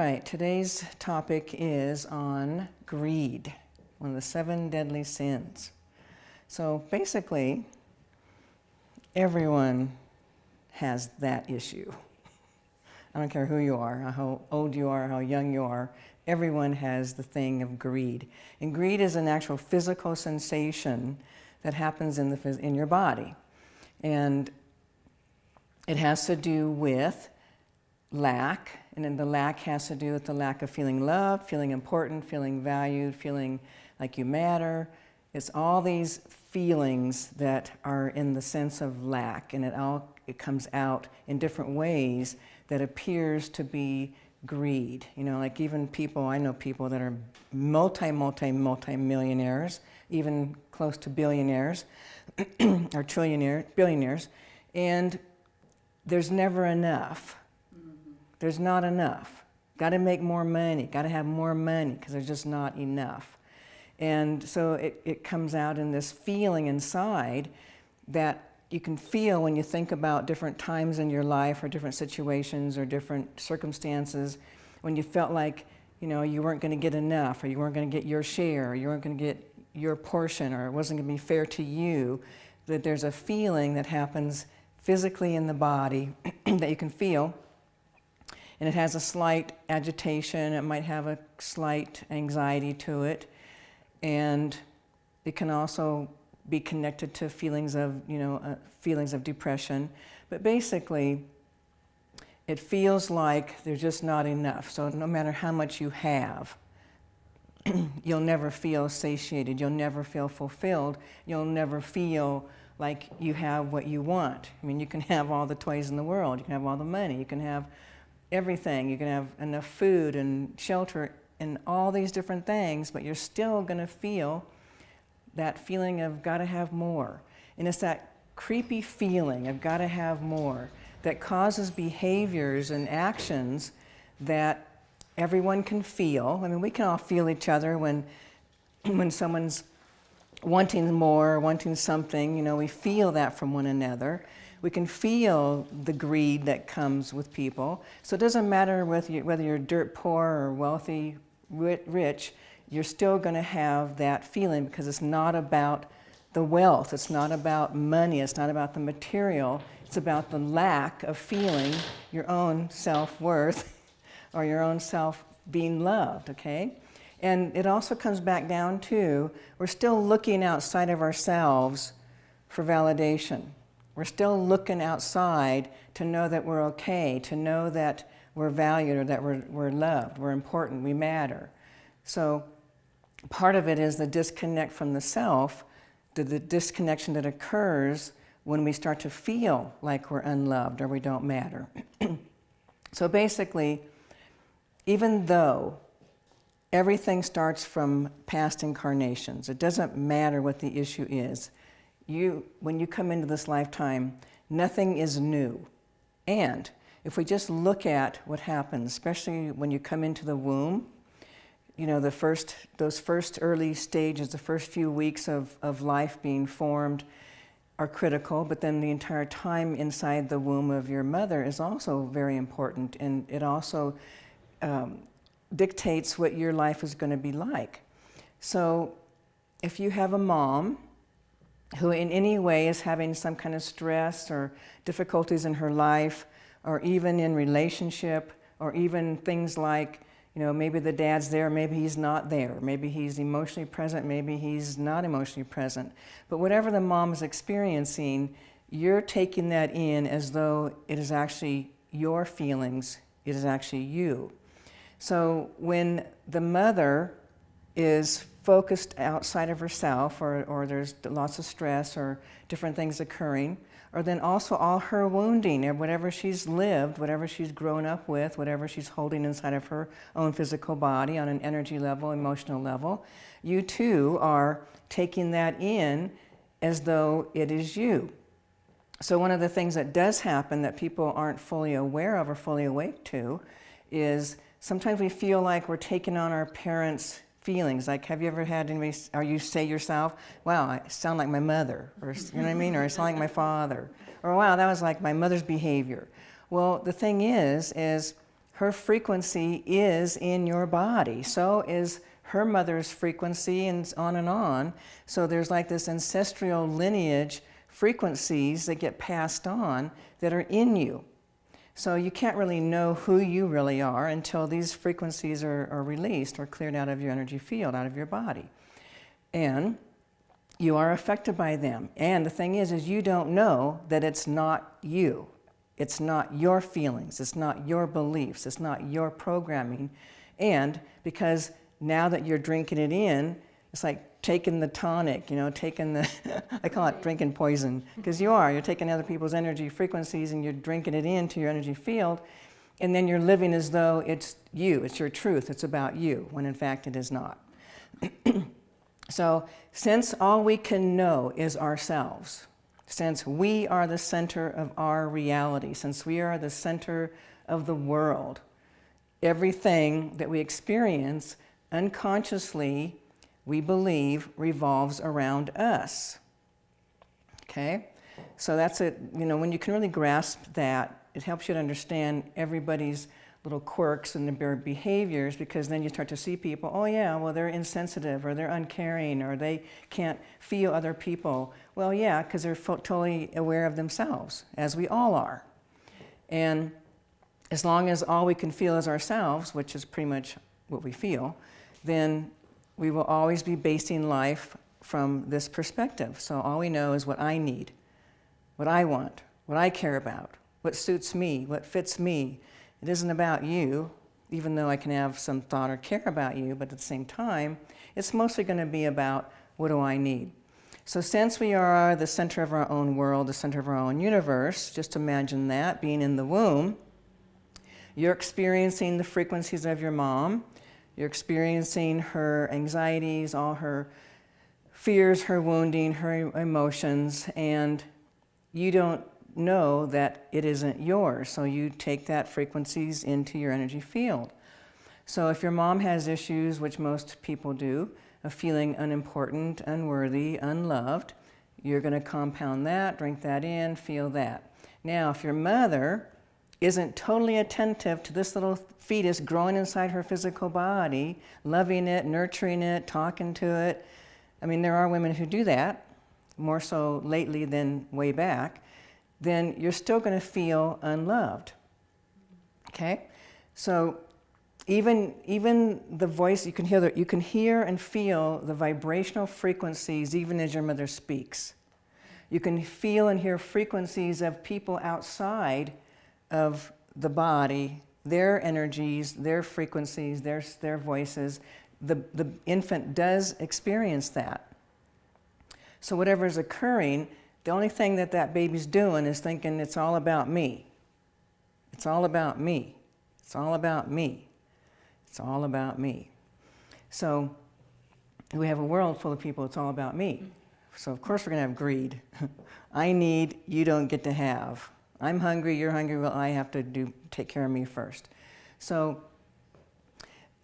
right, today's topic is on greed, one of the seven deadly sins. So basically, everyone has that issue. I don't care who you are, how old you are, how young you are, everyone has the thing of greed. And greed is an actual physical sensation that happens in, the, in your body. And it has to do with lack, and then the lack has to do with the lack of feeling loved, feeling important, feeling valued, feeling like you matter. It's all these feelings that are in the sense of lack, and it all it comes out in different ways that appears to be greed. You know, like even people, I know people that are multi, multi, multi millionaires, even close to billionaires, or trillionaire, billionaires, and there's never enough there's not enough. Got to make more money, got to have more money because there's just not enough. And so it, it comes out in this feeling inside that you can feel when you think about different times in your life or different situations or different circumstances when you felt like you know you weren't going to get enough or you weren't going to get your share or you weren't going to get your portion or it wasn't going to be fair to you that there's a feeling that happens physically in the body that you can feel and it has a slight agitation, it might have a slight anxiety to it, and it can also be connected to feelings of, you know, uh, feelings of depression. But basically, it feels like there's just not enough. So no matter how much you have, you'll never feel satiated, you'll never feel fulfilled, you'll never feel like you have what you want. I mean, you can have all the toys in the world, you can have all the money, you can have everything. You can have enough food and shelter and all these different things, but you're still going to feel that feeling of got to have more. And it's that creepy feeling of got to have more that causes behaviors and actions that everyone can feel. I mean, we can all feel each other when, when someone's wanting more, wanting something, you know, we feel that from one another. We can feel the greed that comes with people. So it doesn't matter whether, you, whether you're dirt poor or wealthy, rich, you're still going to have that feeling because it's not about the wealth, it's not about money, it's not about the material, it's about the lack of feeling your own self-worth or your own self being loved, okay? And it also comes back down to, we're still looking outside of ourselves for validation. We're still looking outside to know that we're okay, to know that we're valued or that we're, we're loved, we're important, we matter. So part of it is the disconnect from the self, the, the disconnection that occurs when we start to feel like we're unloved or we don't matter. so basically, even though everything starts from past incarnations, it doesn't matter what the issue is, you, when you come into this lifetime, nothing is new. And if we just look at what happens, especially when you come into the womb, you know, the first, those first early stages, the first few weeks of, of life being formed are critical, but then the entire time inside the womb of your mother is also very important, and it also um, dictates what your life is going to be like. So if you have a mom who in any way is having some kind of stress or difficulties in her life or even in relationship or even things like, you know, maybe the dad's there, maybe he's not there. Maybe he's emotionally present, maybe he's not emotionally present. But whatever the mom is experiencing, you're taking that in as though it is actually your feelings, it is actually you. So when the mother is focused outside of herself or, or there's lots of stress or different things occurring, or then also all her wounding or whatever she's lived, whatever she's grown up with, whatever she's holding inside of her own physical body on an energy level, emotional level, you too are taking that in as though it is you. So one of the things that does happen that people aren't fully aware of or fully awake to is sometimes we feel like we're taking on our parents' feelings. Like, have you ever had anybody, or you say yourself, wow, I sound like my mother, or you know what I mean, or I sound like my father, or wow, that was like my mother's behavior. Well, the thing is, is her frequency is in your body. So is her mother's frequency and on and on. So there's like this ancestral lineage frequencies that get passed on that are in you. So you can't really know who you really are until these frequencies are, are released or cleared out of your energy field, out of your body. And you are affected by them. And the thing is, is you don't know that it's not you. It's not your feelings. It's not your beliefs. It's not your programming. And because now that you're drinking it in, it's like taking the tonic, you know, taking the, I call it drinking poison, because you are. You're taking other people's energy frequencies and you're drinking it into your energy field, and then you're living as though it's you, it's your truth, it's about you, when in fact it is not. so since all we can know is ourselves, since we are the center of our reality, since we are the center of the world, everything that we experience unconsciously, we believe, revolves around us. Okay? So that's it, you know, when you can really grasp that, it helps you to understand everybody's little quirks and their behaviors because then you start to see people, oh yeah, well they're insensitive or they're uncaring or they can't feel other people. Well yeah, because they're totally aware of themselves, as we all are. And as long as all we can feel is ourselves, which is pretty much what we feel, then we will always be basing life from this perspective. So all we know is what I need, what I want, what I care about, what suits me, what fits me, it isn't about you, even though I can have some thought or care about you, but at the same time, it's mostly going to be about what do I need. So since we are the center of our own world, the center of our own universe, just imagine that, being in the womb, you're experiencing the frequencies of your mom, you're experiencing her anxieties, all her fears, her wounding, her emotions, and you don't know that it isn't yours. So you take that frequencies into your energy field. So if your mom has issues, which most people do, of feeling unimportant, unworthy, unloved, you're going to compound that, drink that in, feel that. Now, if your mother isn't totally attentive to this little fetus growing inside her physical body, loving it, nurturing it, talking to it, I mean, there are women who do that, more so lately than way back, then you're still going to feel unloved. Okay? So even, even the voice, you can, hear the, you can hear and feel the vibrational frequencies even as your mother speaks. You can feel and hear frequencies of people outside of the body, their energies, their frequencies, their, their voices. The, the infant does experience that. So whatever is occurring, the only thing that that baby's doing is thinking it's all about me. It's all about me. It's all about me. It's all about me. So we have a world full of people, it's all about me. So of course we're to have greed. I need, you don't get to have. I'm hungry, you're hungry, well I have to do, take care of me first. So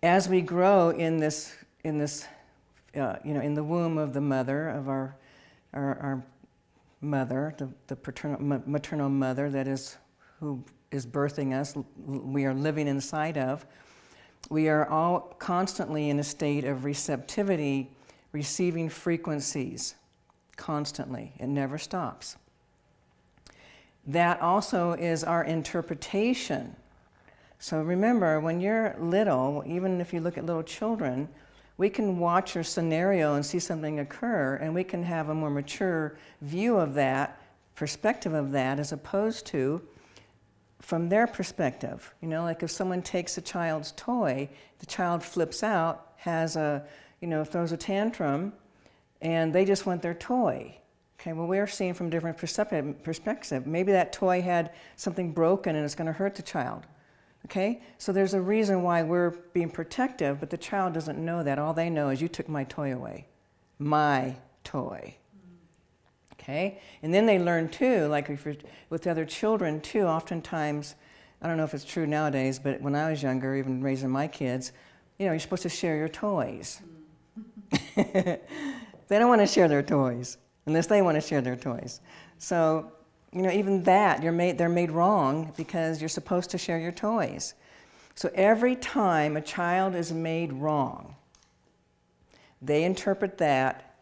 as we grow in this, in this, uh, you know, in the womb of the mother, of our, our, our mother, the, the paternal, maternal mother that is who is birthing us, we are living inside of, we are all constantly in a state of receptivity, receiving frequencies constantly. It never stops. That also is our interpretation. So remember, when you're little, even if you look at little children, we can watch a scenario and see something occur and we can have a more mature view of that, perspective of that, as opposed to from their perspective. You know, like if someone takes a child's toy, the child flips out, has a, you know, throws a tantrum, and they just want their toy. Okay, well, we're seeing from different perspective. Maybe that toy had something broken and it's going to hurt the child. Okay? So there's a reason why we're being protective, but the child doesn't know that. All they know is you took my toy away. My toy. Okay? And then they learn too, like with other children too, oftentimes, I don't know if it's true nowadays, but when I was younger, even raising my kids, you know, you're supposed to share your toys. they don't want to share their toys unless they want to share their toys. So you know, even that, you're made, they're made wrong because you're supposed to share your toys. So every time a child is made wrong, they interpret that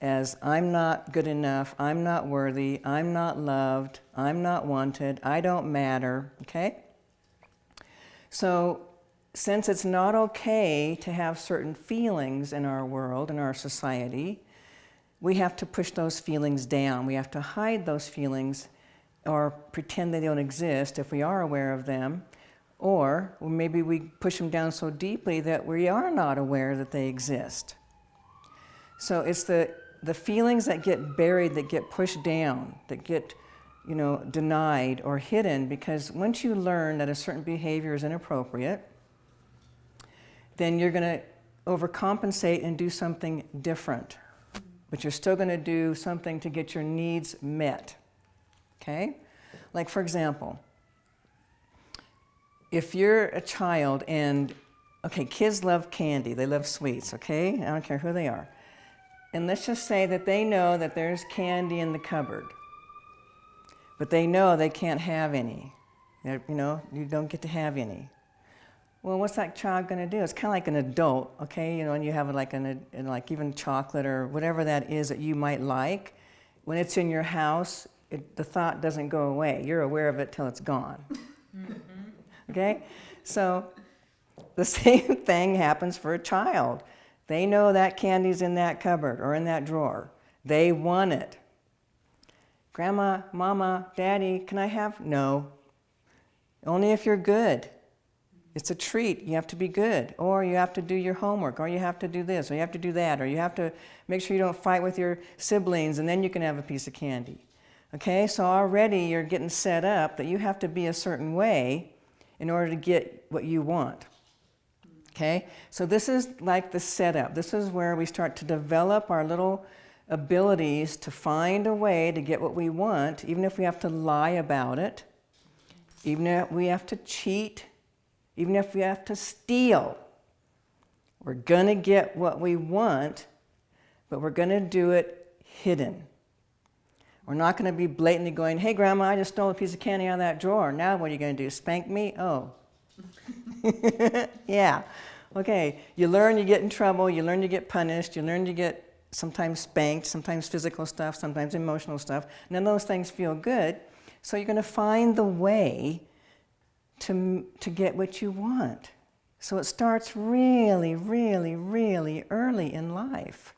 as I'm not good enough, I'm not worthy, I'm not loved, I'm not wanted, I don't matter, okay? So since it's not okay to have certain feelings in our world, in our society, we have to push those feelings down. We have to hide those feelings or pretend they don't exist if we are aware of them. Or maybe we push them down so deeply that we are not aware that they exist. So it's the, the feelings that get buried, that get pushed down, that get you know, denied or hidden because once you learn that a certain behavior is inappropriate, then you're going to overcompensate and do something different. But you're still going to do something to get your needs met. Okay? Like, for example, if you're a child and, okay, kids love candy, they love sweets, okay? I don't care who they are. And let's just say that they know that there's candy in the cupboard, but they know they can't have any. They're, you know, you don't get to have any. Well, what's that child going to do? It's kind of like an adult, okay? You know, and you have like an, like even chocolate or whatever that is that you might like. When it's in your house, it, the thought doesn't go away. You're aware of it till it's gone. Mm-hmm. Okay? So the same thing happens for a child. They know that candy's in that cupboard or in that drawer. They want it. Grandma, Mama, Daddy, can I have? No. Only if you're good. It's a treat. You have to be good. Or you have to do your homework. Or you have to do this. Or you have to do that. Or you have to make sure you don't fight with your siblings and then you can have a piece of candy. Okay, so already you're getting set up that you have to be a certain way in order to get what you want. Okay, so this is like the setup. This is where we start to develop our little abilities to find a way to get what we want, even if we have to lie about it, even if we have to cheat, even if we have to steal. We're going to get what we want, but we're going to do it hidden. We're not going to be blatantly going, hey, Grandma, I just stole a piece of candy out of that drawer. Now what are you going to do? Spank me? Oh. yeah. Okay. You learn, you get in trouble. You learn, you get punished. You learn, you get sometimes spanked, sometimes physical stuff, sometimes emotional stuff. None of those things feel good. So you're going to find the way to, to get what you want. So it starts really, really, really early in life.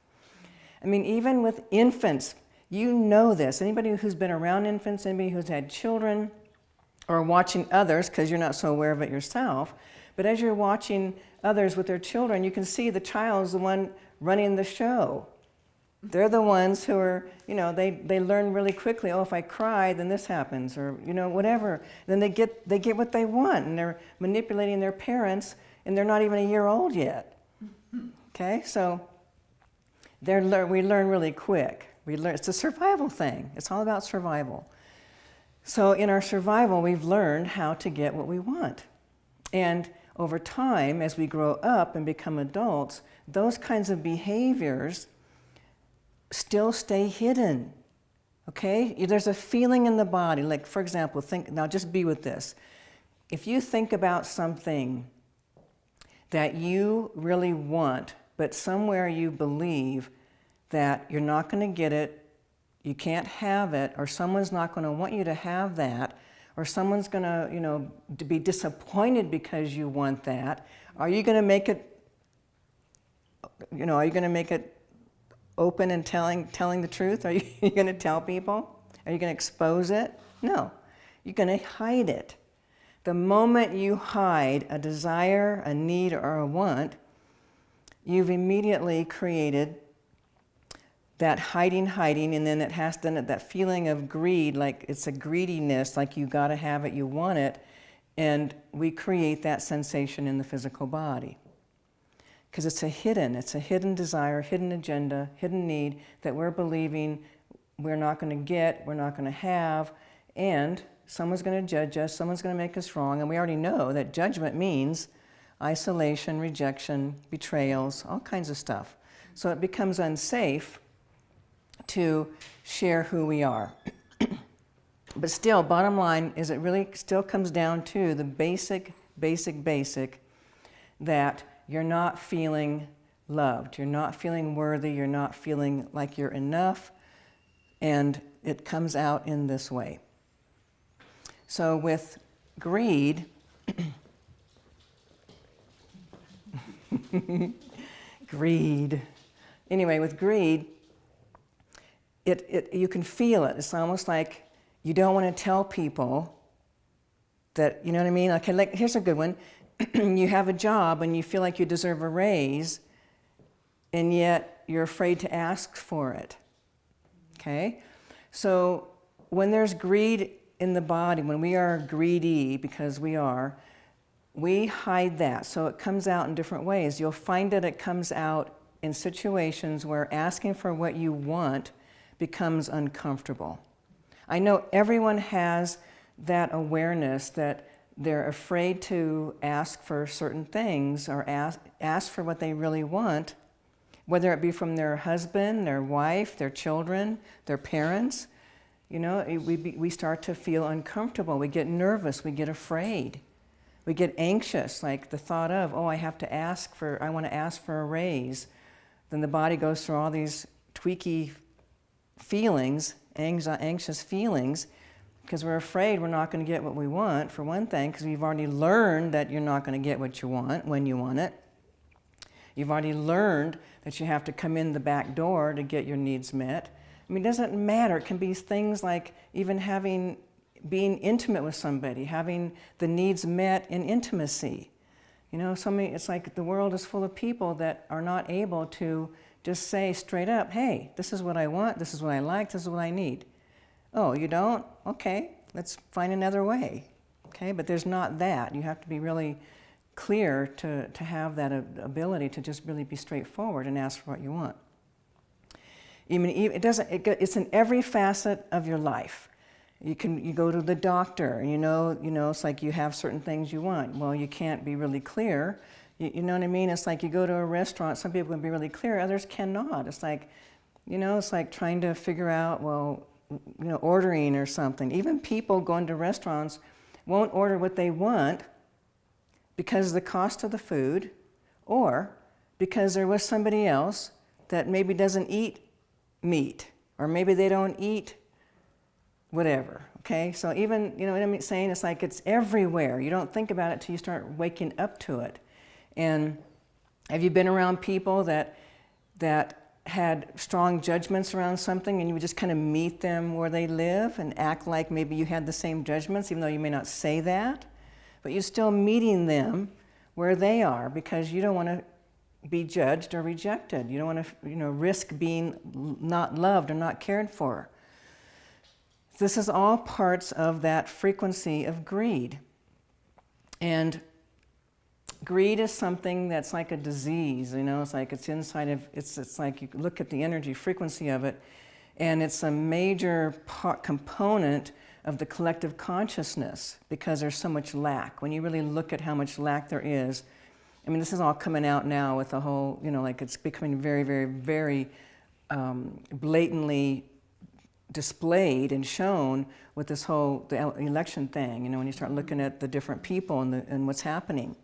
I mean, even with infants, you know this. Anybody who's been around infants, anybody who's had children, or watching others, because you're not so aware of it yourself, but as you're watching others with their children, you can see the child is the one running the show. They're the ones who are, you know, they, they learn really quickly, oh, if I cry, then this happens, or, you know, whatever. Then they get, they get what they want, and they're manipulating their parents, and they're not even a year old yet. Okay, so they're, we learn really quick. We learn, it's a survival thing. It's all about survival. So in our survival, we've learned how to get what we want. And over time, as we grow up and become adults, those kinds of behaviors still stay hidden. Okay? There's a feeling in the body, like for example, think, now just be with this. If you think about something that you really want, but somewhere you believe that you're not going to get it, you can't have it, or someone's not going to want you to have that, or someone's going to, you know, to be disappointed because you want that, are you going to make it, you know, are you going to make it open and telling, telling the truth? Are you, you going to tell people? Are you going to expose it? No. You're going to hide it. The moment you hide a desire, a need, or a want, you've immediately created that hiding, hiding, and then it has then that feeling of greed, like it's a greediness, like you got to have it, you want it, and we create that sensation in the physical body. Because it's a hidden, it's a hidden desire, hidden agenda, hidden need that we're believing we're not going to get, we're not going to have, and someone's going to judge us, someone's going to make us wrong, and we already know that judgment means isolation, rejection, betrayals, all kinds of stuff. So it becomes unsafe to share who we are. but still, bottom line is it really still comes down to the basic basic, basic, that you're not feeling loved. You're not feeling worthy. You're not feeling like you're enough. And it comes out in this way. So with greed, greed. Anyway, with greed, it, it, you can feel it. It's almost like you don't want to tell people that, you know what I mean? Okay, like, here's a good one. you have a job and you feel like you deserve a raise, and yet you're afraid to ask for it. Okay? So when there's greed in the body, when we are greedy, because we are, we hide that. So it comes out in different ways. You'll find that it comes out in situations where asking for what you want becomes uncomfortable. I know everyone has that awareness that they're afraid to ask for certain things or ask, ask for what they really want, whether it be from their husband, their wife, their children, their parents. You know, we, we start to feel uncomfortable. We get nervous. We get afraid. We get anxious, like the thought of, oh, I have to ask for, I want to ask for a raise. Then the body goes through all these tweaky feelings, anxious feelings, because we're afraid we're not going to get what we want, for one thing, because we've already learned that you're not going to get what you want when you want it. You've already learned that you have to come in the back door to get your needs met. I mean, it doesn't matter. It can be things like even having, being intimate with somebody, having the needs met in intimacy. You know, so many, it's like the world is full of people that are not able to just say straight up, hey, this is what I want, this is what I like, this is what I need. Oh, you don't? Okay, let's find another way. Okay, but there's not that. You have to be really clear to, to have that ability to just really be straightforward and ask for what you want. Even, it doesn't, it, it's in every facet of your life. You can, you go to the doctor and you know, you know, it's like you have certain things you want. Well, you can't be really clear. You, you know what I mean? It's like you go to a restaurant, some people can be really clear, others cannot. It's like, you know, it's like trying to figure out, well, you know, ordering or something. Even people going to restaurants won't order what they want because of the cost of the food or because there was somebody else that maybe doesn't eat meat or maybe they don't eat whatever, okay? So even, you know what I'm saying? It's like it's everywhere. You don't think about it till you start waking up to it. And have you been around people that, that had strong judgments around something and you would just kind of meet them where they live and act like maybe you had the same judgments, even though you may not say that, but you're still meeting them where they are because you don't want to be judged or rejected. You don't want to you know, risk being not loved or not cared for. This is all parts of that frequency of greed. And greed is something that's like a disease, you know, it's like it's inside of, it's, it's like you look at the energy frequency of it, and it's a major part, component of the collective consciousness because there's so much lack. When you really look at how much lack there is, I mean, this is all coming out now with the whole, you know, like it's becoming very, very, very um, blatantly displayed and shown with this whole the election thing, you know, when you start looking at the different people and, the, and what's happening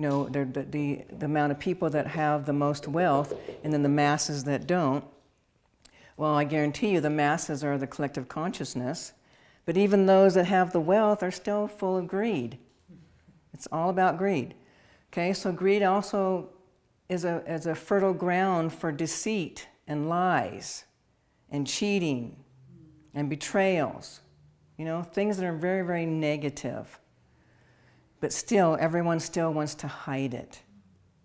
you know, the, the, the amount of people that have the most wealth and then the masses that don't. Well, I guarantee you the masses are the collective consciousness, but even those that have the wealth are still full of greed. It's all about greed. Okay, so greed also is a, is a fertile ground for deceit and lies and cheating and betrayals. You know, things that are very, very negative but still, everyone still wants to hide it,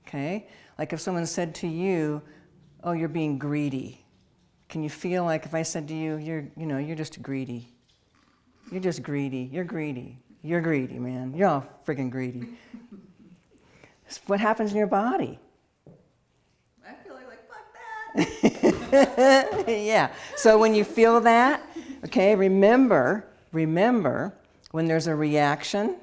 okay? Like if someone said to you, oh, you're being greedy. Can you feel like if I said to you, you're, you know, you're just greedy. You're just greedy. You're greedy. You're greedy, man. You're all freaking greedy. what happens in your body? I feel like, fuck that. yeah. So when you feel that, okay, remember, remember when there's a reaction,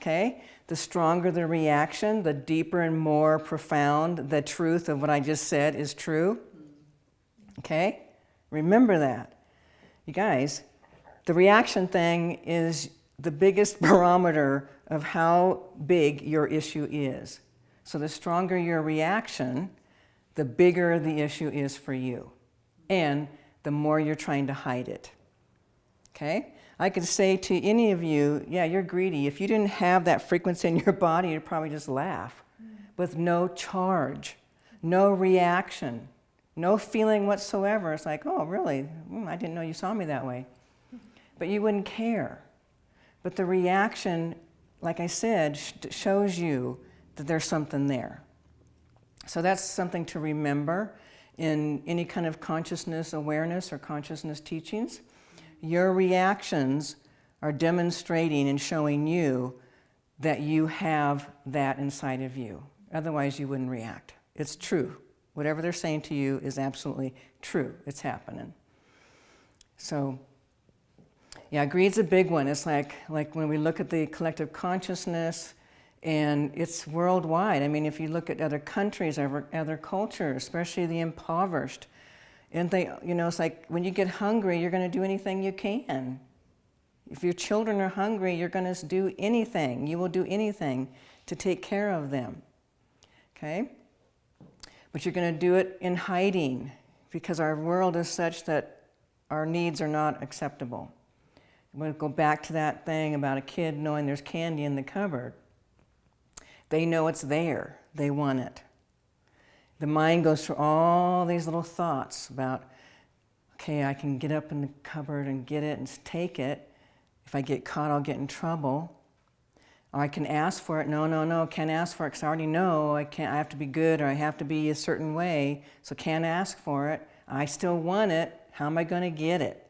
okay? The stronger the reaction, the deeper and more profound the truth of what I just said is true, okay? Remember that. You guys, the reaction thing is the biggest barometer of how big your issue is. So the stronger your reaction, the bigger the issue is for you. And the more you're trying to hide it. Okay? I could say to any of you, yeah, you're greedy. If you didn't have that frequency in your body, you'd probably just laugh with no charge, no reaction, no feeling whatsoever. It's like, oh, really? Mm, I didn't know you saw me that way. But you wouldn't care. But the reaction, like I said, sh shows you that there's something there. So that's something to remember in any kind of consciousness awareness or consciousness teachings. Your reactions are demonstrating and showing you that you have that inside of you. Otherwise, you wouldn't react. It's true. Whatever they're saying to you is absolutely true. It's happening. So, yeah, greed's a big one. It's like, like when we look at the collective consciousness, and it's worldwide. I mean, if you look at other countries, other, other cultures, especially the impoverished, and they, you know, it's like when you get hungry, you're going to do anything you can. If your children are hungry, you're going to do anything. You will do anything to take care of them. Okay? But you're going to do it in hiding because our world is such that our needs are not acceptable. I'm going to go back to that thing about a kid knowing there's candy in the cupboard. They know it's there. They want it. The mind goes through all these little thoughts about, okay, I can get up in the cupboard and get it and take it. If I get caught, I'll get in trouble. Or I can ask for it. No, no, no, can't ask for it because I already know I, can't, I have to be good or I have to be a certain way, so can't ask for it. I still want it. How am I going to get it?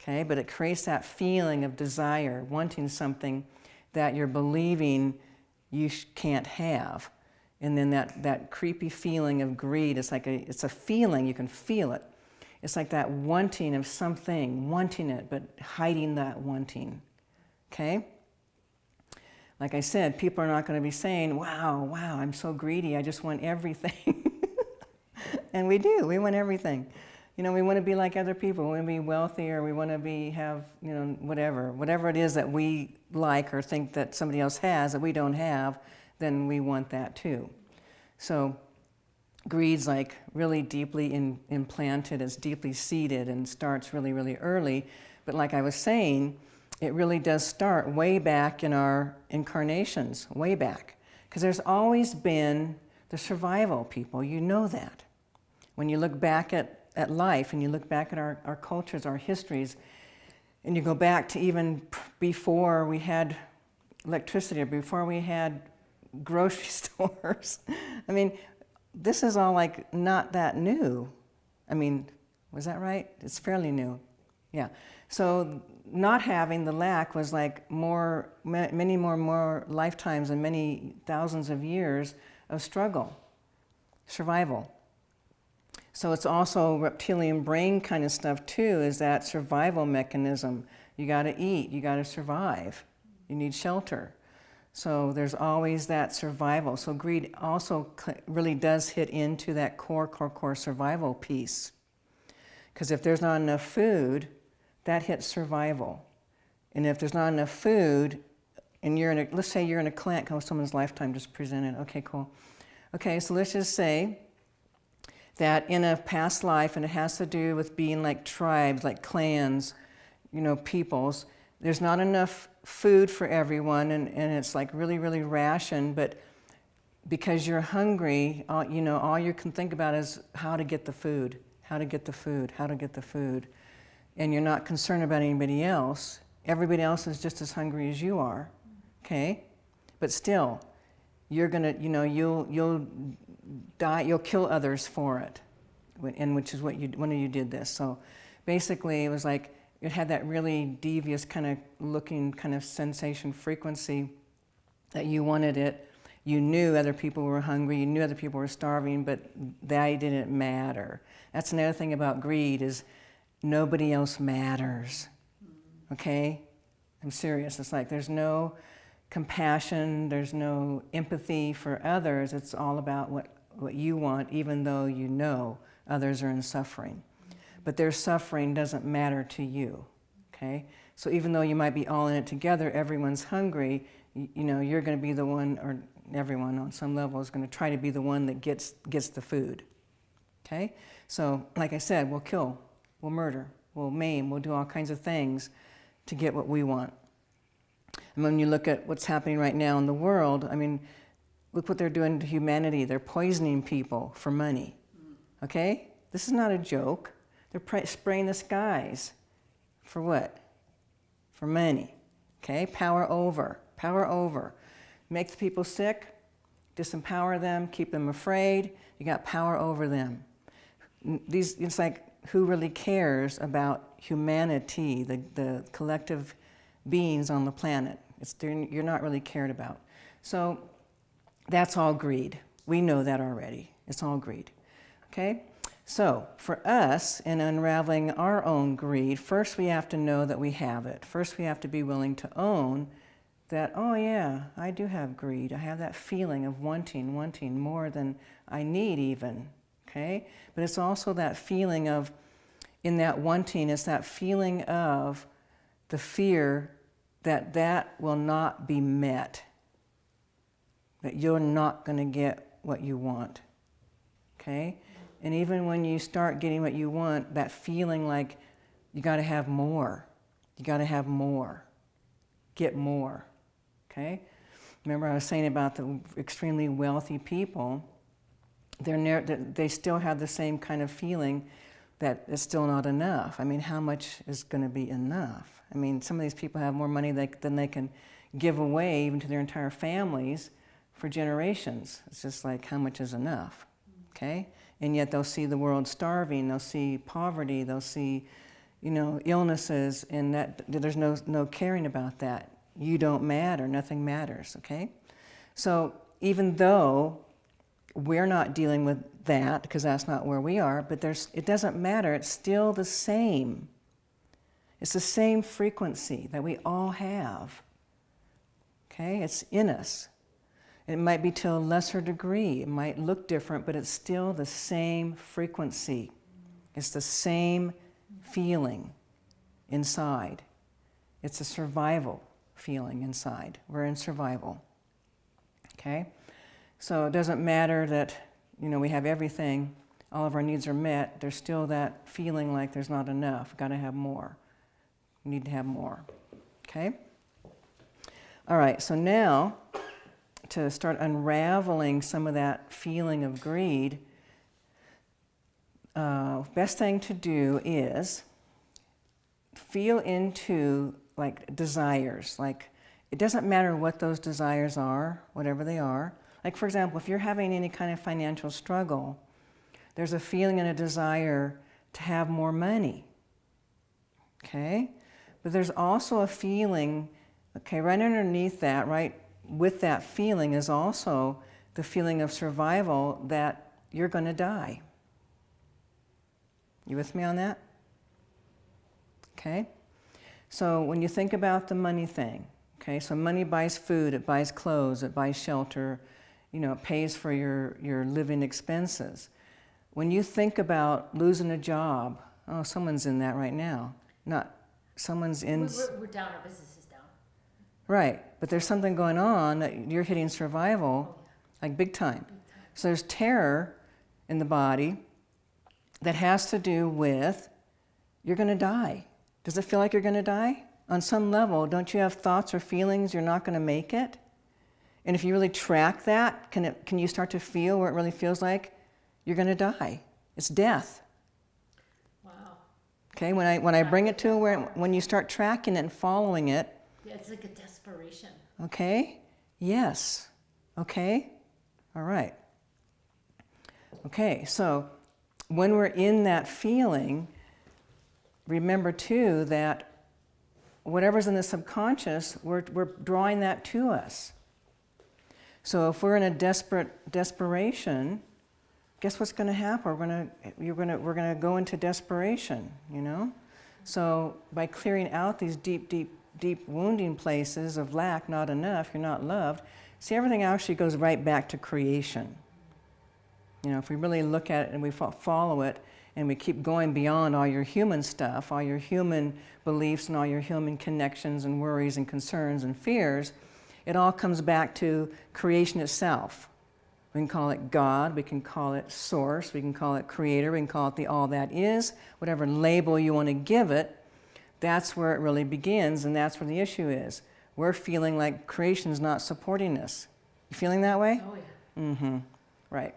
Okay, but it creates that feeling of desire, wanting something that you're believing you can't have. And then that, that creepy feeling of greed, it's like a, it's a feeling, you can feel it. It's like that wanting of something, wanting it, but hiding that wanting, okay? Like I said, people are not going to be saying, wow, wow, I'm so greedy, I just want everything. and we do, we want everything. You know, we want to be like other people, we want to be wealthy or we want to be, have, you know, whatever. Whatever it is that we like or think that somebody else has that we don't have, then we want that too. So greed's like really deeply in, implanted, it's deeply seated and starts really, really early. But like I was saying, it really does start way back in our incarnations, way back. Because there's always been the survival people, you know that. When you look back at, at life and you look back at our, our cultures, our histories, and you go back to even before we had electricity or before we had grocery stores. I mean, this is all like not that new. I mean, was that right? It's fairly new. Yeah. So not having the lack was like more, many more, more lifetimes and many thousands of years of struggle, survival. So it's also reptilian brain kind of stuff too, is that survival mechanism. You gotta eat, you gotta survive, you need shelter. So there's always that survival. So greed also really does hit into that core, core, core survival piece. Because if there's not enough food, that hits survival. And if there's not enough food, and you're in a, let's say you're in a clan, how someone's lifetime just presented, okay, cool. Okay, so let's just say that in a past life, and it has to do with being like tribes, like clans, you know, peoples, there's not enough food for everyone and, and it's like really, really rationed, but because you're hungry, all, you know, all you can think about is how to get the food, how to get the food, how to get the food. And you're not concerned about anybody else. Everybody else is just as hungry as you are, okay? But still, you're gonna, you know, you'll, you'll die, you'll kill others for it. And which is what you, one of you did this. So basically it was like, it had that really devious kind of looking kind of sensation frequency that you wanted it. You knew other people were hungry, you knew other people were starving, but that didn't matter. That's another thing about greed is nobody else matters, okay? I'm serious, it's like there's no compassion, there's no empathy for others, it's all about what, what you want even though you know others are in suffering but their suffering doesn't matter to you, okay? So even though you might be all in it together, everyone's hungry, you, you know, you're going to be the one, or everyone on some level is going to try to be the one that gets, gets the food. Okay? So, like I said, we'll kill, we'll murder, we'll maim, we'll do all kinds of things to get what we want. And when you look at what's happening right now in the world, I mean, look what they're doing to humanity. They're poisoning people for money. Okay? This is not a joke. They're spraying the skies. For what? For money. Okay? Power over. Power over. Make the people sick, disempower them, keep them afraid. You got power over them. These, it's like, who really cares about humanity, the, the collective beings on the planet? It's, you're not really cared about. So that's all greed. We know that already. It's all greed. Okay? So, for us, in unraveling our own greed, first we have to know that we have it. First, we have to be willing to own that, oh, yeah, I do have greed. I have that feeling of wanting, wanting more than I need, even. Okay? But it's also that feeling of, in that wanting, it's that feeling of the fear that that will not be met, that you're not going to get what you want. Okay? And even when you start getting what you want, that feeling like you got to have more, you got to have more, get more. Okay? Remember, I was saying about the extremely wealthy people, they're they still have the same kind of feeling that it's still not enough. I mean, how much is going to be enough? I mean, some of these people have more money than they can give away, even to their entire families, for generations. It's just like, how much is enough? Okay? And yet they'll see the world starving, they'll see poverty, they'll see, you know, illnesses, and that there's no, no caring about that. You don't matter, nothing matters, okay? So even though we're not dealing with that, because that's not where we are, but there's, it doesn't matter, it's still the same. It's the same frequency that we all have, okay? It's in us. It might be to a lesser degree. It might look different, but it's still the same frequency. It's the same feeling inside. It's a survival feeling inside. We're in survival. Okay? So it doesn't matter that, you know, we have everything, all of our needs are met, there's still that feeling like there's not enough, got to have more. We need to have more. Okay? All right, so now to start unraveling some of that feeling of greed, uh, best thing to do is feel into like desires. Like it doesn't matter what those desires are, whatever they are. Like for example, if you're having any kind of financial struggle, there's a feeling and a desire to have more money. Okay? But there's also a feeling, okay, right underneath that, right with that feeling is also the feeling of survival that you're going to die. You with me on that? Okay? So when you think about the money thing, okay, so money buys food, it buys clothes, it buys shelter, you know, it pays for your, your living expenses. When you think about losing a job, oh, someone's in that right now. Not, someone's in... We're, we're down, our business is down. Right, but there's something going on that you're hitting survival, like big time. So there's terror in the body that has to do with you're going to die. Does it feel like you're going to die? On some level, don't you have thoughts or feelings you're not going to make it? And if you really track that, can, it, can you start to feel where it really feels like you're going to die? It's death. Wow. Okay, when I, when I bring it to where, when you start tracking it and following it, yeah, it's like a desperation. Okay? Yes. Okay? All right. Okay, so when we're in that feeling, remember too that whatever's in the subconscious, we're, we're drawing that to us. So if we're in a desperate desperation, guess what's going to happen? We're going to, you're going to, we're going to go into desperation, you know? So by clearing out these deep, deep deep wounding places of lack, not enough, you're not loved, see, everything actually goes right back to creation. You know, if we really look at it and we follow it and we keep going beyond all your human stuff, all your human beliefs and all your human connections and worries and concerns and fears, it all comes back to creation itself. We can call it God, we can call it source, we can call it creator, we can call it the all that is, whatever label you want to give it, that's where it really begins and that's where the issue is. We're feeling like creation's not supporting us. You feeling that way? Oh, yeah. Mm-hmm. Right.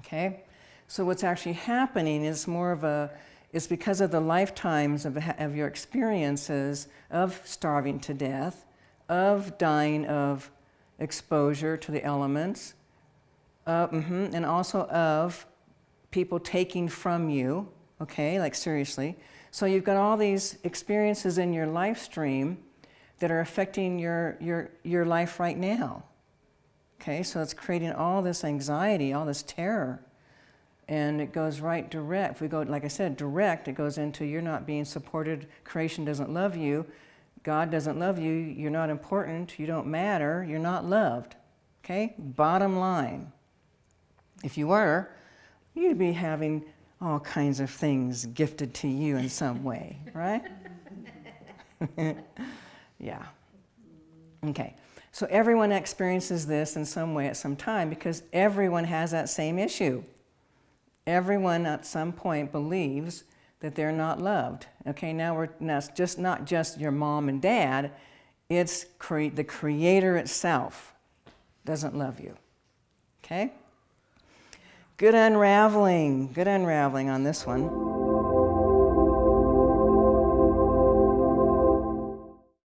Okay. So what's actually happening is more of a, it's because of the lifetimes of, of your experiences of starving to death, of dying of exposure to the elements, uh, mhm, and also of people taking from you, okay, like seriously. So you've got all these experiences in your life stream that are affecting your, your, your life right now. Okay, so it's creating all this anxiety, all this terror. And it goes right direct. If we go, like I said, direct, it goes into you're not being supported, creation doesn't love you, God doesn't love you, you're not important, you don't matter, you're not loved. Okay, bottom line. If you were, you'd be having all kinds of things gifted to you in some way, right? yeah. Okay. So everyone experiences this in some way at some time because everyone has that same issue. Everyone at some point believes that they're not loved. Okay, now we're now it's just not just your mom and dad, it's cre the creator itself doesn't love you. Okay? Good unraveling, good unraveling on this one.